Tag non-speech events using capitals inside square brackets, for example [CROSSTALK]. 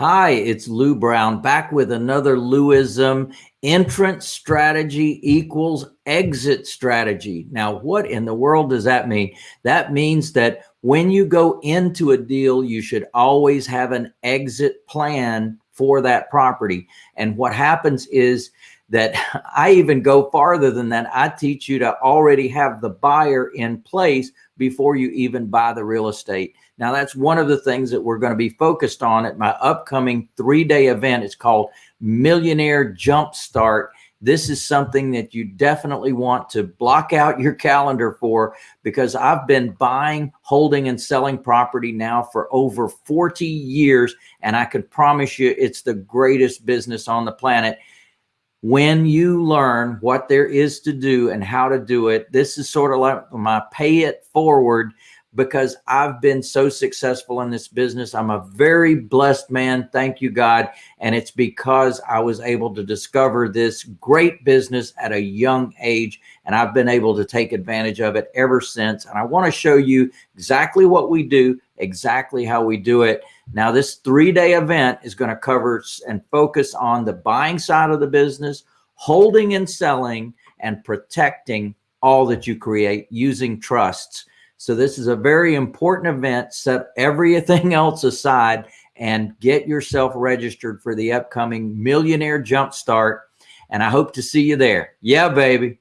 Hi, it's Lou Brown back with another Louism. Entrance strategy equals exit strategy. Now, what in the world does that mean? That means that when you go into a deal, you should always have an exit plan for that property. And what happens is that [LAUGHS] I even go farther than that. I teach you to already have the buyer in place before you even buy the real estate. Now, that's one of the things that we're going to be focused on at my upcoming three day event. It's called Millionaire Jumpstart. This is something that you definitely want to block out your calendar for because I've been buying, holding, and selling property now for over 40 years. And I can promise you it's the greatest business on the planet when you learn what there is to do and how to do it, this is sort of like my pay it forward because I've been so successful in this business. I'm a very blessed man. Thank you, God. And it's because I was able to discover this great business at a young age. And I've been able to take advantage of it ever since. And I want to show you exactly what we do, exactly how we do it. Now, this three day event is going to cover and focus on the buying side of the business, holding and selling, and protecting all that you create using trusts. So, this is a very important event. Set everything [LAUGHS] else aside and get yourself registered for the upcoming Millionaire Jumpstart. And I hope to see you there. Yeah, baby.